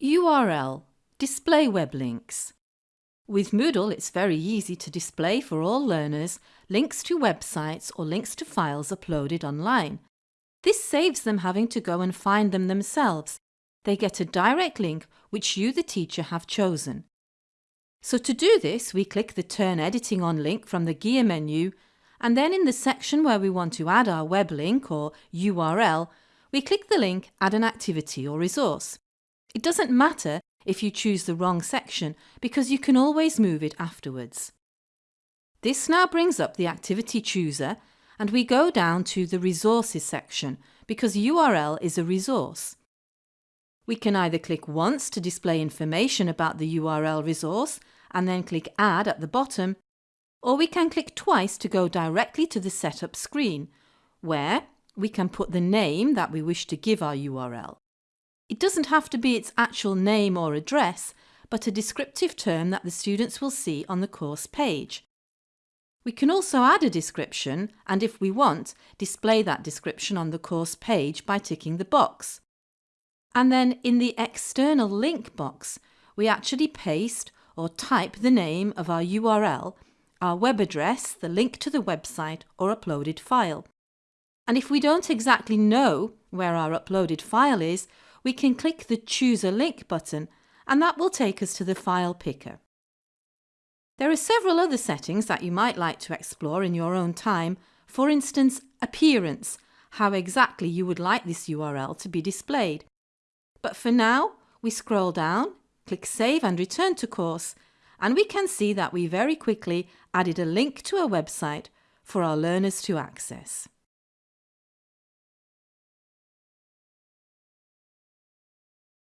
URL Display web links. With Moodle it's very easy to display for all learners links to websites or links to files uploaded online. This saves them having to go and find them themselves. They get a direct link which you the teacher have chosen. So to do this we click the Turn Editing on link from the gear menu and then in the section where we want to add our web link or URL we click the link Add an activity or resource. It doesn't matter if you choose the wrong section because you can always move it afterwards. This now brings up the activity chooser and we go down to the resources section because URL is a resource. We can either click once to display information about the URL resource and then click add at the bottom or we can click twice to go directly to the setup screen where we can put the name that we wish to give our URL. It doesn't have to be its actual name or address, but a descriptive term that the students will see on the course page. We can also add a description and if we want, display that description on the course page by ticking the box. And then in the external link box, we actually paste or type the name of our URL, our web address, the link to the website or uploaded file. And if we don't exactly know where our uploaded file is, we can click the Choose a Link button and that will take us to the file picker. There are several other settings that you might like to explore in your own time, for instance appearance, how exactly you would like this URL to be displayed. But for now, we scroll down, click Save and return to course, and we can see that we very quickly added a link to a website for our learners to access.